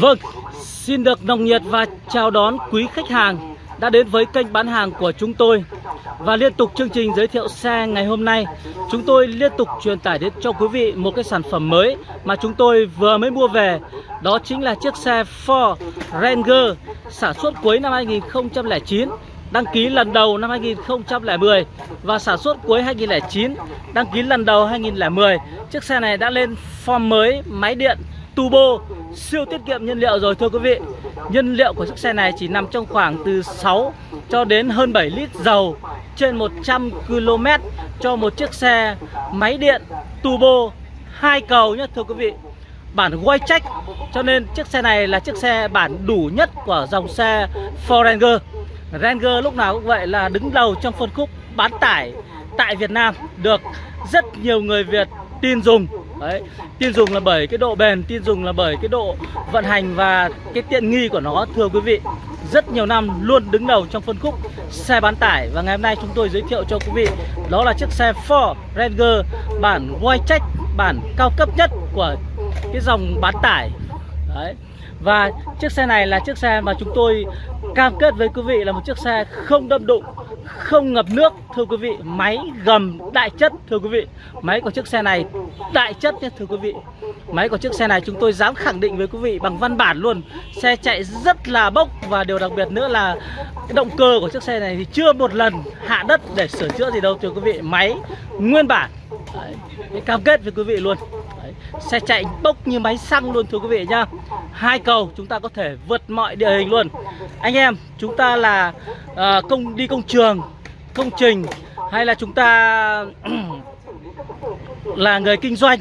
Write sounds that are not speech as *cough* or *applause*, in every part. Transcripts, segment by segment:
Vâng, xin được nồng nhiệt và chào đón quý khách hàng đã đến với kênh bán hàng của chúng tôi. Và liên tục chương trình giới thiệu xe ngày hôm nay Chúng tôi liên tục truyền tải đến cho quý vị một cái sản phẩm mới mà chúng tôi vừa mới mua về. Đó chính là chiếc xe Ford Ranger sản xuất cuối năm 2009 Đăng ký lần đầu năm 2010 và sản xuất cuối 2009 Đăng ký lần đầu 2010 Chiếc xe này đã lên form mới máy điện turbo siêu tiết kiệm nhiên liệu rồi, thưa quý vị. Nhiên liệu của chiếc xe này chỉ nằm trong khoảng từ 6 cho đến hơn 7 lít dầu trên 100 km cho một chiếc xe máy điện turbo hai cầu nhé thưa quý vị. Bản quay trách cho nên chiếc xe này là chiếc xe bản đủ nhất của dòng xe Ford Ranger Ranger lúc nào cũng vậy là đứng đầu trong phân khúc bán tải tại Việt Nam. Được rất nhiều người Việt tin dùng Đấy, tin dùng là bởi cái độ bền, tin dùng là bởi cái độ vận hành và cái tiện nghi của nó thưa quý vị. Rất nhiều năm luôn đứng đầu trong phân khúc xe bán tải và ngày hôm nay chúng tôi giới thiệu cho quý vị đó là chiếc xe Ford Ranger bản Wildtrak bản cao cấp nhất của cái dòng bán tải. Đấy. Và chiếc xe này là chiếc xe mà chúng tôi cam kết với quý vị là một chiếc xe không đâm đụng không ngập nước thưa quý vị. Máy gầm đại chất thưa quý vị. Máy của chiếc xe này đại chất nhé thưa quý vị. Máy của chiếc xe này chúng tôi dám khẳng định với quý vị bằng văn bản luôn. Xe chạy rất là bốc và điều đặc biệt nữa là động cơ của chiếc xe này thì chưa một lần hạ đất để sửa chữa gì đâu thưa quý vị. Máy nguyên bản. Đấy, cam kết với quý vị luôn xe chạy bốc như máy xăng luôn thưa quý vị nhá. Hai cầu chúng ta có thể vượt mọi địa hình luôn. Anh em chúng ta là uh, công đi công trường công trình hay là chúng ta *clears throat* là người kinh doanh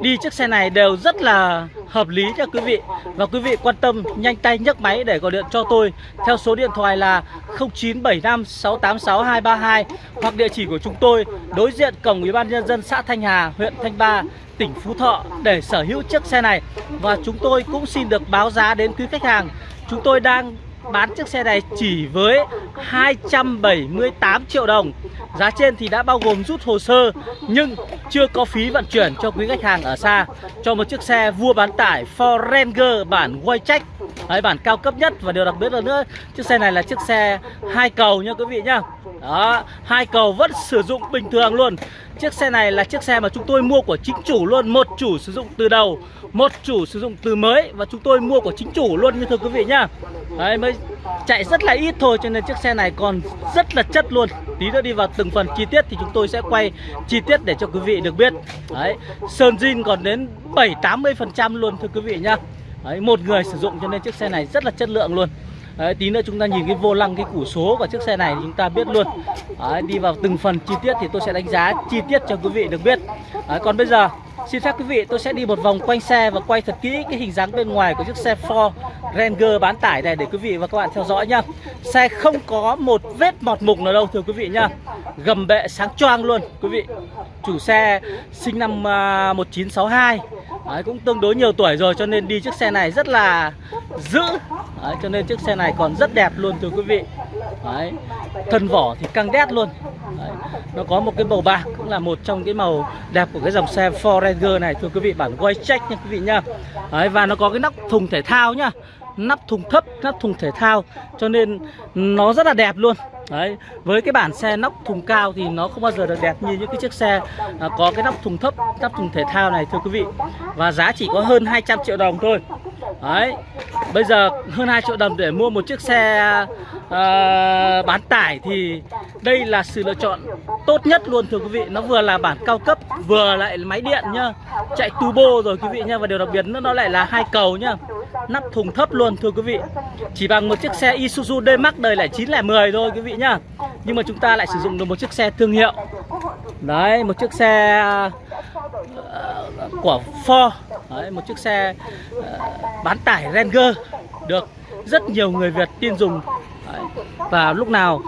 đi chiếc xe này đều rất là hợp lý cho quý vị. Và quý vị quan tâm nhanh tay nhấc máy để gọi điện cho tôi theo số điện thoại là 0975 686 232 hoặc địa chỉ của chúng tôi đối diện cổng ủy ban nhân dân xã Thanh Hà, huyện Thanh Ba, tỉnh Phú Thọ để sở hữu chiếc xe này. Và chúng tôi cũng xin được báo giá đến quý khách hàng. Chúng tôi đang bán chiếc xe này chỉ với 278 triệu đồng. Giá trên thì đã bao gồm rút hồ sơ nhưng chưa có phí vận chuyển cho quý khách hàng ở xa Cho một chiếc xe vua bán tải Ford Ranger bản Waycheck Đấy, bản cao cấp nhất và điều đặc biệt là nữa chiếc xe này là chiếc xe hai cầu nha quý vị nhá đó hai cầu vẫn sử dụng bình thường luôn. Chiếc xe này là chiếc xe mà chúng tôi mua của chính chủ luôn một chủ sử dụng từ đầu một chủ sử dụng từ mới và chúng tôi mua của chính chủ luôn như thưa quý vị nhá. Đấy mới chạy rất là ít thôi cho nên chiếc xe này còn rất là chất luôn. Tí nữa đi vào từng phần chi tiết thì chúng tôi sẽ quay chi tiết để cho quý vị được biết. Đấy sơn zin còn đến 7 80 phần trăm luôn thưa quý vị nhá. Đấy, một người sử dụng cho nên chiếc xe này rất là chất lượng luôn. Đấy, tí nữa chúng ta nhìn cái vô lăng cái củ số của chiếc xe này chúng ta biết luôn. Đấy, đi vào từng phần chi tiết thì tôi sẽ đánh giá chi tiết cho quý vị được biết. Đấy, còn bây giờ xin phép quý vị tôi sẽ đi một vòng quanh xe và quay thật kỹ cái hình dáng bên ngoài của chiếc xe Ford Ranger bán tải này để quý vị và các bạn theo dõi nhá. Xe không có một vết mọt mục nào đâu thưa quý vị nhá. Gầm bệ sáng choang luôn quý vị. Chủ xe sinh năm à, 1962 Đấy, cũng tương đối nhiều tuổi rồi cho nên đi chiếc xe này rất là giữ Đấy, cho nên chiếc xe này còn rất đẹp luôn thưa quý vị. Đấy, thân vỏ thì căng đét luôn nó có một cái màu bạc cũng là một trong cái màu đẹp của cái dòng xe Ford Ranger này. Thưa quý vị bản quay check nha quý vị nhá Đấy, và nó có cái nắp thùng thể thao nhá. Nắp thùng thấp nắp thùng thể thao. Cho nên nó rất là đẹp luôn. Đấy, với cái bản xe nóc thùng cao thì nó không bao giờ được đẹp như những cái chiếc xe à, có cái nóc thùng thấp, nắp thùng thể thao này thưa quý vị. Và giá chỉ có hơn 200 triệu đồng thôi. Đấy, bây giờ hơn 2 triệu đồng để mua một chiếc xe uh, bán tải thì đây là sự lựa chọn tốt nhất luôn thưa quý vị. Nó vừa là bản cao cấp, vừa lại máy điện nhá, chạy turbo rồi quý vị nhá. Và điều đặc biệt nữa nó lại là hai cầu nhá. Nắp thùng thấp luôn thưa quý vị. Chỉ bằng một chiếc xe Isuzu D-Max đời lại 910 thôi quý vị nhá. Nhưng mà chúng ta lại sử dụng được một chiếc xe thương hiệu. Đấy, một chiếc xe uh, của Ford. Đấy, một chiếc xe uh, bán tải Ranger Được rất nhiều người Việt tin dùng. Đấy. Và lúc nào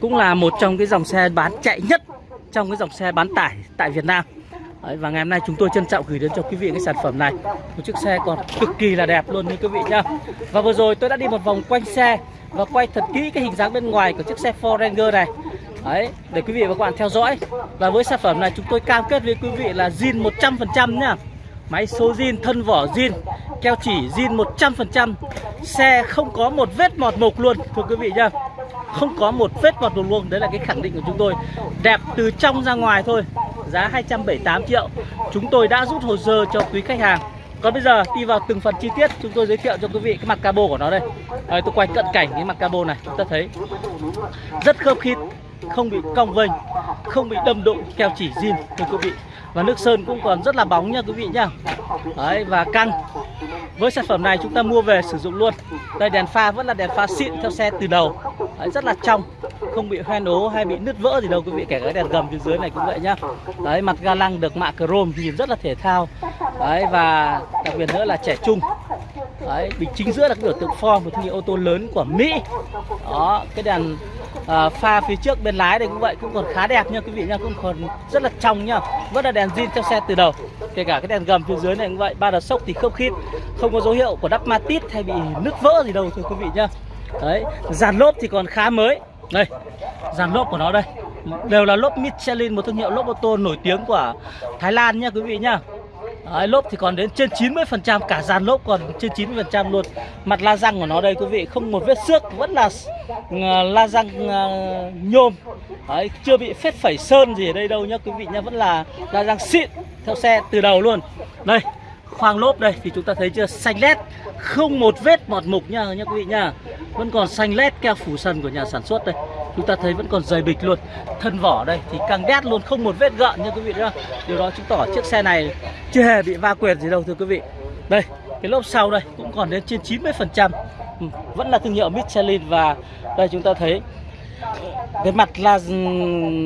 cũng là một trong cái dòng xe bán chạy nhất trong cái dòng xe bán tải tại Việt Nam. Đấy, và ngày hôm nay chúng tôi trân trọng gửi đến cho quý vị cái sản phẩm này. Một chiếc xe còn cực kỳ là đẹp luôn như quý vị nhá. Và vừa rồi tôi đã đi một vòng quanh xe và quay thật kỹ cái hình dáng bên ngoài của chiếc xe Ford Ranger này. Đấy, để quý vị và các bạn theo dõi. Và với sản phẩm này chúng tôi cam kết với quý vị là zin 100% nhá. Máy số zin, thân vỏ zin Keo chỉ zin 100% Xe không có một vết mọt mục luôn Thưa quý vị nhá. Không có một vết mọt mục luôn Đấy là cái khẳng định của chúng tôi. Đẹp từ trong ra ngoài thôi Giá 278 triệu. Chúng tôi đã rút hồ sơ cho quý khách hàng. Còn bây giờ đi vào từng phần chi tiết Chúng tôi giới thiệu cho quý vị cái mặt cabo của nó đây. À, Tôi quay cận cảnh cái mặt cabo này Chúng ta thấy. Rất khớp khít Không bị cong vênh Không bị đâm đụng keo chỉ zin thưa quý vị. Và nước sơn cũng còn rất là bóng nha quý vị nhá. Đấy và căng với sản phẩm này chúng ta mua về sử dụng luôn. Đây đèn pha vẫn là đèn pha xịn theo xe từ đầu. Đấy, Rất là trong. Không bị hoen ố hay bị nứt vỡ gì đâu quý vị Kể cái đèn gầm phía dưới này cũng vậy nhá. Đấy mặt ga lăng được mạ chrome nhìn rất là thể thao. Đấy và đặc biệt nữa là trẻ trung. Đấy, bình chính giữa là cái biểu tượng form một thương hiệu ô tô lớn của Mỹ. Đó cái đèn à, pha phía trước bên lái đây cũng vậy cũng còn khá đẹp nha quý vị nha cũng còn rất là trong nha. Vẫn là đèn zin theo xe từ đầu kể cả cái đèn gầm phía dưới này cũng vậy ba đợt sốc thì không khít không có dấu hiệu của đắp matit hay bị nứt vỡ gì đâu thưa quý vị nhá đấy dàn lốp thì còn khá mới. Đây dàn lốp của nó đây đều là lốp Michelin một thương hiệu lốp ô tô nổi tiếng của Thái Lan nha quý vị nhá Đấy, lốp thì còn đến trên 90% cả dàn lốp còn trên 90% luôn. Mặt la răng của nó đây quý vị không một vết xước vẫn là la răng nhôm. Đấy, chưa bị phết phẩy sơn gì ở đây đâu nhá quý vị nhá vẫn là la răng xịn theo xe từ đầu luôn. Đây khoang lốp đây thì chúng ta thấy chưa xanh lét không một vết mọt mục nha nhá quý vị nha vẫn còn xanh lét keo phủ sân của nhà sản xuất đây chúng ta thấy vẫn còn dày bịch luôn. Thân vỏ đây thì căng đét luôn không một vết gợn nha quý vị nhá. Điều đó chứng tỏ chiếc xe này chưa hề bị va quẹt gì đâu thưa quý vị. Đây cái lốp sau đây cũng còn đến trên 90 phần trăm. Ừ, vẫn là thương hiệu Michelin và đây chúng ta thấy cái mặt la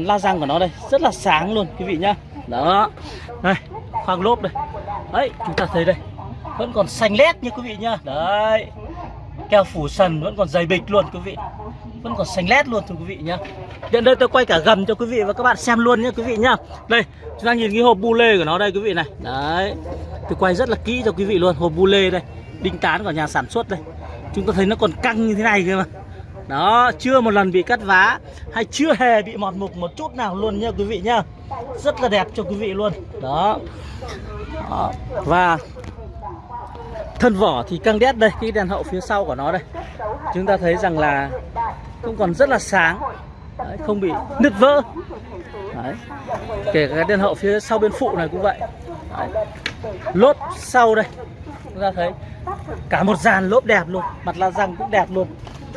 la răng của nó đây rất là sáng luôn quý vị nhá. Đó. Đây khoang lốp đây. Đấy chúng ta thấy đây vẫn còn xanh lét như quý vị nhá. Đấy keo phủ sần vẫn còn dày bịch luôn quý vị vẫn còn xanh lét luôn thưa quý vị nhá. Hiện đây tôi quay cả gầm cho quý vị và các bạn xem luôn nhé quý vị nhá. Đây chúng ta nhìn cái hộp bu lê của nó đây quý vị này. Đấy Tôi quay rất là kỹ cho quý vị luôn hộp bu lê đây Đinh tán của nhà sản xuất đây. Chúng ta thấy nó còn căng như thế này cơ mà. Đó chưa một lần bị cắt vá Hay chưa hề bị mọt mục một chút nào luôn nha quý vị nhá. Rất là đẹp cho quý vị luôn. Đó, Đó. Và thân vỏ thì căng đét đây cái đèn hậu phía sau của nó đây. Chúng ta thấy rằng là cũng còn rất là sáng. Đấy, không bị nứt vỡ. Đấy. kể cả cái đèn hậu phía sau bên phụ này cũng vậy. Đấy. lốp sau đây. Chúng ta thấy cả một dàn lốp đẹp luôn. Mặt la răng cũng đẹp luôn.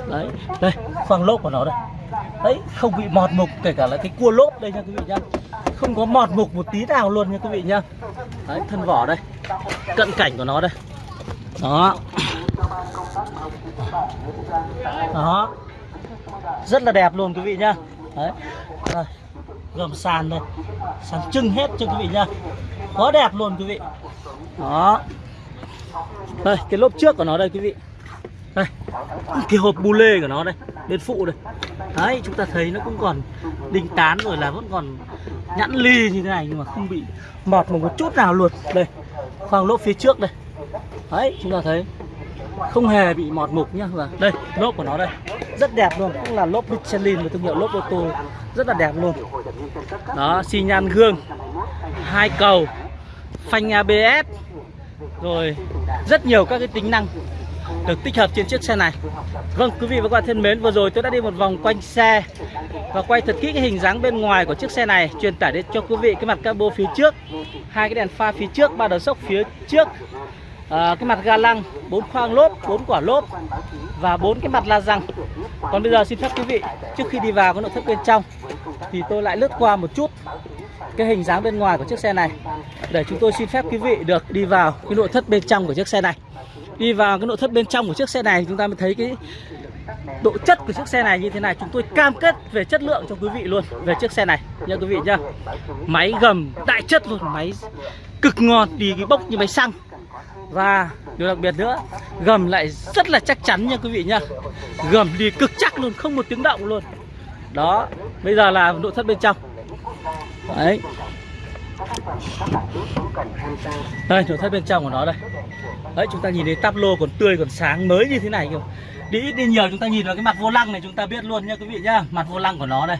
Đấy. Đây khoang lốp của nó đây. Đấy không bị mọt mục kể cả là cái cua lốp đây nha quý vị nhá không có mọt mục một tí nào luôn nha quý vị nhá đấy thân vỏ đây. Cận cảnh của nó đây. Đó. Đó rất là đẹp luôn quý vị nhá. Đấy. Đây gầm sàn đây. Sàn trưng hết cho quý vị nhá. Quá đẹp luôn quý vị. Đó. Đây, cái lốp trước của nó đây quý vị. Đây, cái hộp bu lê của nó đây, bên phụ đây. Đấy, chúng ta thấy nó cũng còn đinh tán rồi là vẫn còn nhẵn ly như thế này nhưng mà không bị mọt một chút nào luôn. Đây, khoang lốp phía trước đây. Đấy, chúng ta thấy không hề bị mọt mục nhá. Và đây, lốp của nó đây rất đẹp luôn cũng là lốp Michelin một thương hiệu lốp ô tô. Rất là đẹp luôn. Đó xi nhan gương. Hai cầu. Phanh ABS rồi rất nhiều các cái tính năng được tích hợp trên chiếc xe này. Vâng quý vị và các bạn thân mến vừa rồi tôi đã đi một vòng quanh xe và quay thật kỹ cái hình dáng bên ngoài của chiếc xe này truyền tải đến cho quý vị cái mặt cabo phía trước hai cái đèn pha phía trước ba đầu sốc phía trước. À, cái mặt ga lăng bốn khoang lốp bốn quả lốp và bốn cái mặt la răng. Còn bây giờ xin phép quý vị, trước khi đi vào cái nội thất bên trong, thì tôi lại lướt qua một chút cái hình dáng bên ngoài của chiếc xe này. Để chúng tôi xin phép quý vị được đi vào cái nội thất bên trong của chiếc xe này. Đi vào cái nội thất bên trong của chiếc xe này, chúng ta mới thấy cái độ chất của chiếc xe này như thế này. Chúng tôi cam kết về chất lượng cho quý vị luôn, về chiếc xe này. Nha quý vị nhá. Máy gầm, đại chất luôn, máy cực ngon, đi cái bốc như máy xăng và điều đặc biệt nữa, Gầm lại rất là chắc chắn nha quý vị nhá Gầm đi cực chắc luôn, Không một tiếng động luôn. Đó, Bây giờ là nội thất bên trong. Đấy. Đây, nội thất bên trong của nó đây. Đấy, chúng ta nhìn thấy tắp lô còn tươi, còn sáng mới như thế này kìa. Đi ít đi nhiều, chúng ta nhìn vào cái mặt vô lăng này chúng ta biết luôn nha quý vị nhá. Mặt vô lăng của nó đây.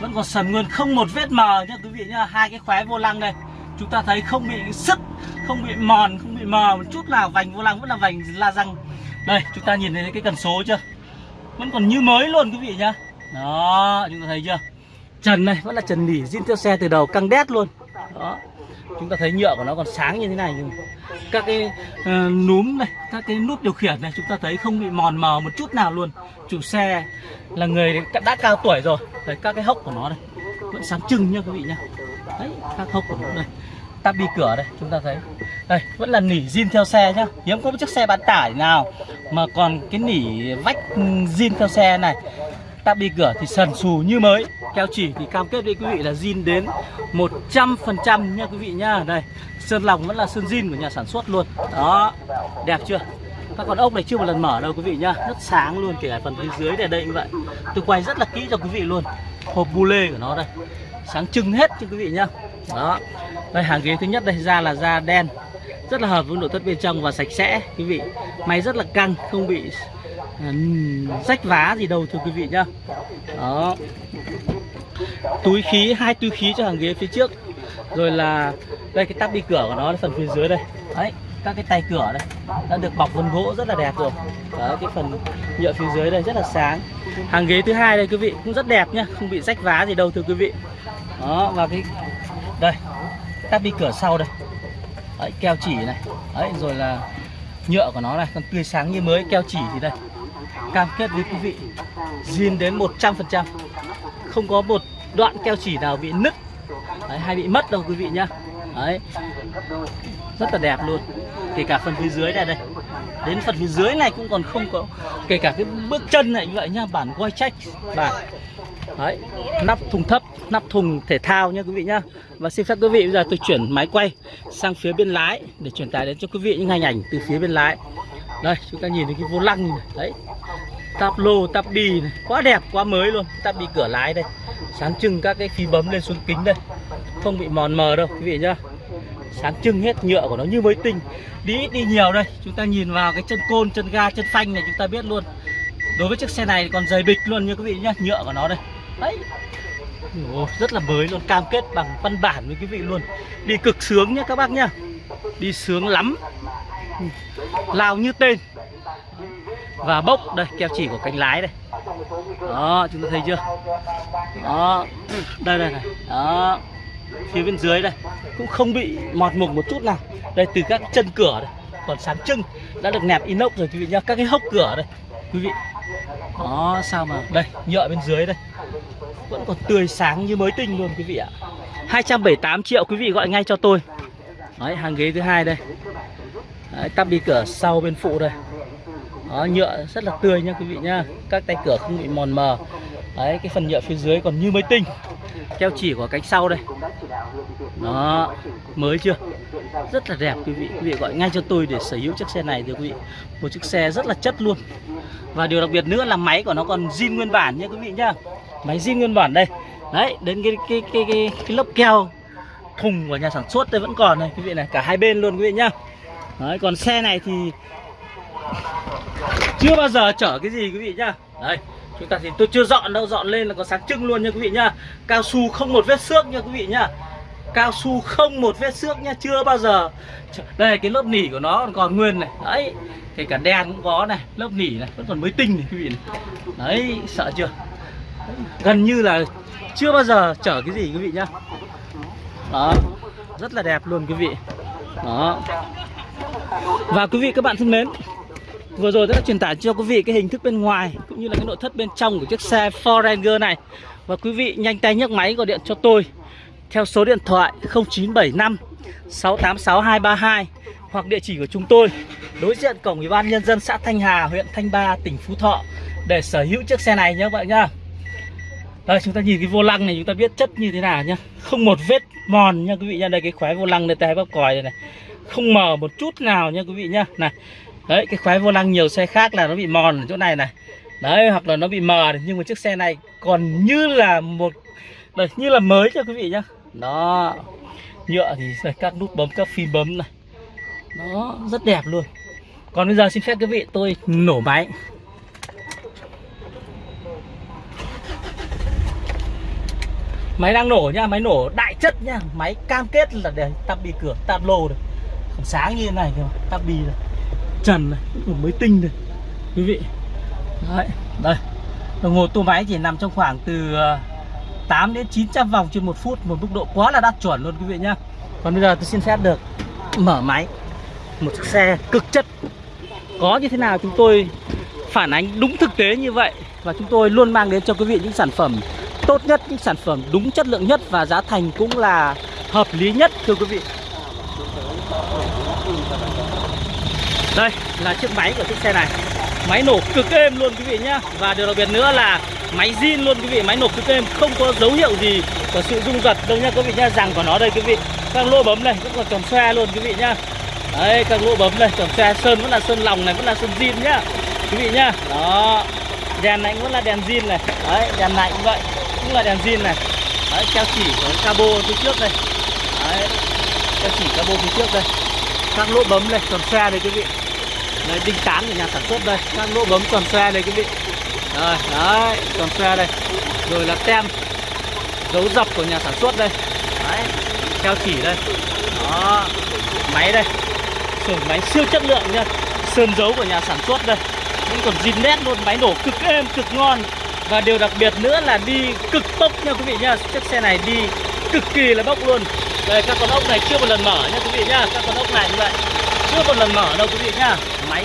Vẫn còn sần nguyên, không một vết mờ nha quý vị nhá. Hai cái khóe vô lăng đây chúng ta thấy không bị sứt không bị mòn không bị mờ một chút nào vành vô lăng vẫn là vành la răng. Đây chúng ta nhìn thấy cái cần số chưa? Vẫn còn như mới luôn quý vị nhá. Đó chúng ta thấy chưa? Trần này vẫn là trần nỉ zin theo xe từ đầu căng đét luôn. Đó chúng ta thấy nhựa của nó còn sáng như thế này. Nhưng các cái uh, núm này các cái nút điều khiển này chúng ta thấy không bị mòn mờ một chút nào luôn. Chủ xe là người đã cao tuổi rồi. Đấy các cái hốc của nó đây vẫn sáng trưng nha quý vị nhá đấy khắc hốc của nó đây ta bi cửa đây, chúng ta thấy. Đây, vẫn là nỉ zin theo xe nhá. Hiếm có một chiếc xe bán tải nào mà còn cái nỉ vách zin theo xe này. Ta bi cửa thì sần sù như mới. Keo chỉ thì cam kết với quý vị là zin đến 100% nha quý vị nhá. Đây, sơn lòng vẫn là sơn zin của nhà sản xuất luôn. Đó, đẹp chưa? Các con ốc này chưa một lần mở đâu quý vị nhá. Rất sáng luôn, kể cả phần phía dưới này đây như vậy. Tôi quay rất là kỹ cho quý vị luôn. Hộp bu lê của nó đây sáng trưng hết cho quý vị nhá. Đó. Đây, hàng ghế thứ nhất đây, da là da đen. Rất là hợp với nội thất bên trong và sạch sẽ, quý vị. Máy rất là căng, không bị à, rách vá gì đâu, thưa quý vị nhá. Đó. Túi khí, hai túi khí cho hàng ghế phía trước. Rồi là, đây, cái tắp đi cửa của nó, phần phía dưới đây. Đấy, các cái tay cửa đây. Đã được bọc vân gỗ rất là đẹp rồi. Đó, cái phần nhựa phía dưới đây rất là sáng. Hàng ghế thứ hai đây, quý vị, cũng rất đẹp nhá, không bị rách vá gì đâu, thưa quý vị đó và cái đây tắp đi cửa sau đây. Đấy, keo chỉ này. Đấy rồi là nhựa của nó này còn tươi sáng như mới keo chỉ thì đây. Cam kết với quý vị zin đến 100% không có một đoạn keo chỉ nào bị nứt đấy, hay bị mất đâu quý vị nhá. Đấy rất là đẹp luôn. Kể cả phần phía dưới này đây. Đến phần phía dưới này cũng còn không có kể cả cái bước chân này như vậy nhá bản quay check bản đấy, nắp thùng thấp, nắp thùng thể thao nha quý vị nhá. Và xin phép quý vị bây giờ tôi chuyển máy quay sang phía bên lái để truyền tải đến cho quý vị những hình ảnh từ phía bên lái. Đây, chúng ta nhìn thấy cái vô lăng này đấy, Táp lô, táp đi này. Quá đẹp, quá mới luôn. Táp bì cửa lái đây. Sáng trưng các cái khí bấm lên xuống kính đây. Không bị mòn mờ đâu, quý vị nhá. Sáng trưng hết nhựa của nó như mới tinh. Đi ít, đi nhiều đây. Chúng ta nhìn vào cái chân côn, chân ga, chân phanh này chúng ta biết luôn. Đối với chiếc xe này còn dày bịch luôn nha quý vị nhá. Nhựa của nó đây đấy. Ồ, rất là mới luôn cam kết bằng văn bản với quý vị luôn. Đi cực sướng nhá các bác nhá. Đi sướng lắm. Lao như tên. Và bốc đây keo chỉ của cánh lái đây. Đó chúng ta thấy chưa? Đó. Đây đây này đó. Phía bên dưới đây. Cũng không bị mọt mục một chút nào. Đây từ các chân cửa đây. Còn sáng trưng đã được nẹp inox rồi quý vị nhá. Các cái hốc cửa đây. Quý vị đó sao mà? Đây nhựa bên dưới đây. Vẫn còn tươi sáng như mới tinh luôn quý vị ạ. 278 triệu quý vị gọi ngay cho tôi. Đấy hàng ghế thứ hai đây. Đấy, tắp đi cửa sau bên phụ đây. Đó, nhựa rất là tươi nha quý vị nhá. Các tay cửa không bị mòn mờ. Đấy cái phần nhựa phía dưới còn như mới tinh. Keo chỉ của cánh sau đây. Đó mới chưa? Rất là đẹp quý vị. Quý vị gọi ngay cho tôi để sở hữu chiếc xe này thưa quý vị. Một chiếc xe rất là chất luôn và điều đặc biệt nữa là máy của nó còn zin nguyên bản nha quý vị nhá. Máy zin nguyên bản đây. Đấy đến cái cái cái cái, cái lớp keo thùng của nhà sản xuất đây vẫn còn này quý vị này cả hai bên luôn quý vị nhá. Đấy còn xe này thì chưa bao giờ chở cái gì quý vị nhá. Đây chúng ta thì tôi chưa dọn đâu dọn lên là có sáng trưng luôn nha quý vị nhá. Cao su không một vết xước nha quý vị nhá. Cao su không một vết xước nha chưa bao giờ. Đây cái lớp nỉ của nó còn nguyên này. Đấy kể cả đen cũng có này, lớp nỉ này, vẫn còn mới tinh này, quý vị này. Đấy, sợ chưa? Gần như là chưa bao giờ chở cái gì, quý vị nhá. Đó, rất là đẹp luôn, quý vị. Đó. Và quý vị, các bạn thân mến, Vừa rồi đã truyền tải cho quý vị cái hình thức bên ngoài, cũng như là cái nội thất bên trong của chiếc xe Ford Ranger này. Và quý vị nhanh tay nhấc máy gọi điện cho tôi theo số điện thoại 0975 686 232 hoặc địa chỉ của chúng tôi đối diện cổng Ủy ban nhân dân xã Thanh Hà, huyện Thanh Ba, tỉnh Phú Thọ để sở hữu chiếc xe này nhé các bạn nhá. Đây chúng ta nhìn cái vô lăng này chúng ta biết chất như thế nào nhá. Không một vết mòn nha quý vị nha. Đây cái khóe vô lăng này tay bắp còi này này. Không mờ một chút nào nha quý vị nhá. Này. Đấy cái khóe vô lăng nhiều xe khác là nó bị mòn ở chỗ này này Đấy hoặc là nó bị mờ Nhưng mà chiếc xe này còn như là một Đây như là mới cho quý vị nhá Đó Nhựa thì các nút bấm các phím bấm này nó rất đẹp luôn. Còn bây giờ xin phép quý vị tôi nổ máy. Máy đang nổ nha, Máy nổ đại chất nha. Máy cam kết là để tắp bi cửa tắp lô được, còn sáng như thế này kìa tắp bi này trần này mới tinh này quý vị. Đấy đây. Đồng hồ tua máy chỉ nằm trong khoảng từ ờ, 8 đến 900 vòng trên một phút một mức độ quá là đạt chuẩn luôn quý vị nhá. Còn bây giờ tôi xin phép được mở máy một chiếc xe cực chất. Có như thế nào chúng tôi phản ánh đúng thực tế như vậy? Và chúng tôi luôn mang đến cho quý vị những sản phẩm tốt nhất, những sản phẩm đúng chất lượng nhất và giá thành cũng là hợp lý nhất, thưa quý vị. Đây là chiếc máy của chiếc xe này. Máy nổ cực êm luôn quý vị nhá. Và điều đặc biệt nữa là máy zin luôn quý vị. Máy nổ cực êm, không có dấu hiệu gì của sự rung giật đâu nha quý vị nhá. Rằng của nó đây quý vị. Các lỗ bấm này, rất còn tròn xoe luôn quý vị nhá đấy các lỗ bấm đây tổng xe sơn vẫn là sơn lòng này vẫn là sơn zin nhá. Quý vị nhá. Đó. Đèn này cũng vẫn là đèn zin này. Đấy đèn này cũng vậy cũng là đèn zin này. Đấy treo chỉ của cabo phía trước đây. Đấy treo chỉ cabo phía trước đây. Các lỗ bấm đây tròn xe đây quý vị. Đấy, đinh tán của nhà sản xuất đây. Các lỗ bấm tròn xe đây quý vị. Rồi đấy tròn xe đây. Rồi là tem dấu dập của nhà sản xuất đây. Đấy treo chỉ đây. Đó. Máy đây sườn máy siêu chất lượng nha. Sơn dấu của nhà sản xuất đây. Vẫn còn zin nét luôn máy nổ cực êm cực ngon. Và điều đặc biệt nữa là đi cực tốc nha quý vị nha. Chiếc xe này đi cực kỳ là bốc luôn. Đây các con ốc này chưa một lần mở nha quý vị nha. Các con ốc này như vậy. Chưa một lần mở đâu quý vị nha. Máy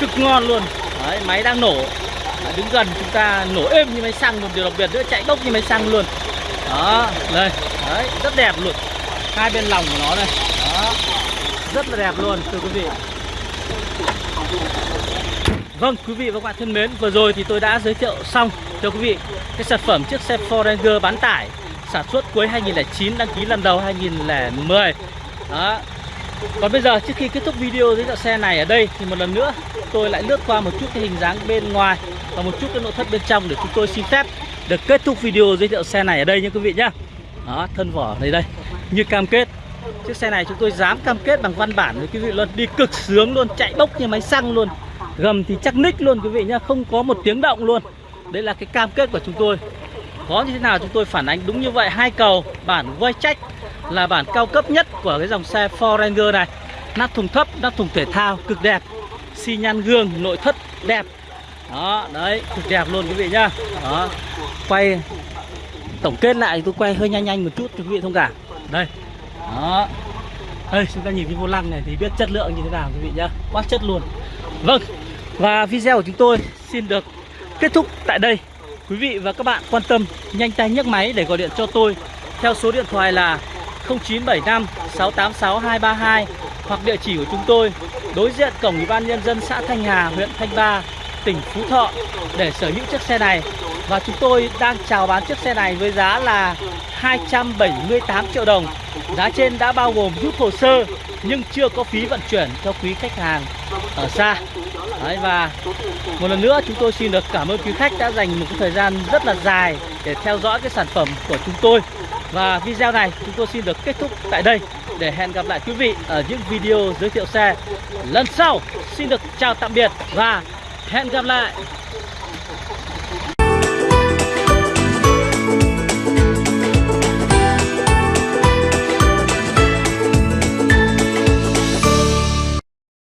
cực ngon luôn. Đấy máy đang nổ. Đấy, đứng gần chúng ta nổ êm như máy xăng. Một điều đặc biệt nữa chạy bốc như máy xăng luôn. Đó đây. Đấy rất đẹp luôn. Hai bên lòng của nó đây. Đó rất là đẹp luôn, thưa quý vị. Vâng quý vị và các bạn thân mến, Vừa rồi thì tôi đã giới thiệu xong cho quý vị, Cái sản phẩm chiếc xe Ford Ranger bán tải Sản xuất cuối 2009 Đăng ký lần đầu 2010 Đó. Còn bây giờ, trước khi kết thúc video giới thiệu xe này ở đây, Thì một lần nữa, tôi lại lướt qua một chút cái hình dáng bên ngoài Và một chút cái nội thất bên trong Để chúng tôi xin phép được kết thúc video giới thiệu xe này ở đây nha quý vị nhá Đó, thân vỏ đây đây, Như cam kết. Chiếc xe này chúng tôi dám cam kết bằng văn bản với quý vị luôn Đi cực sướng luôn, chạy bốc như máy xăng luôn Gầm thì chắc ních luôn quý vị nhá Không có một tiếng động luôn. Đấy là cái cam kết của chúng tôi. Có như thế nào chúng tôi phản ánh đúng như vậy. Hai cầu bản quay trách Là bản cao cấp nhất của cái dòng xe Ford Ranger này. Nắp thùng thấp, nắp thùng thể thao Cực đẹp. Xi nhan gương, nội thất đẹp. Đó, đấy, cực đẹp luôn quý vị nhá. Đó, quay Tổng kết lại tôi quay hơi nhanh nhanh một chút cho quý vị thông cảm. Đây. Đó. Đây chúng ta nhìn cái vô lăng này thì biết chất lượng như thế nào quý vị nhá. Quá chất luôn. Vâng Và video của chúng tôi xin được kết thúc tại đây. Quý vị và các bạn quan tâm nhanh tay nhấc máy để gọi điện cho tôi Theo số điện thoại là 0975 686 232 Hoặc địa chỉ của chúng tôi Đối diện cổng Ủy ban Nhân dân xã Thanh Hà, huyện Thanh Ba, tỉnh Phú Thọ. Để sở hữu chiếc xe này và chúng tôi đang chào bán chiếc xe này với giá là 278 triệu đồng. Giá trên đã bao gồm rút hồ sơ nhưng chưa có phí vận chuyển cho quý khách hàng ở xa. Đấy, và một lần nữa chúng tôi xin được cảm ơn quý khách đã dành một cái thời gian rất là dài để theo dõi cái sản phẩm của chúng tôi. Và video này chúng tôi xin được kết thúc tại đây. Để hẹn gặp lại quý vị ở những video giới thiệu xe lần sau. Xin được chào tạm biệt và hẹn gặp lại.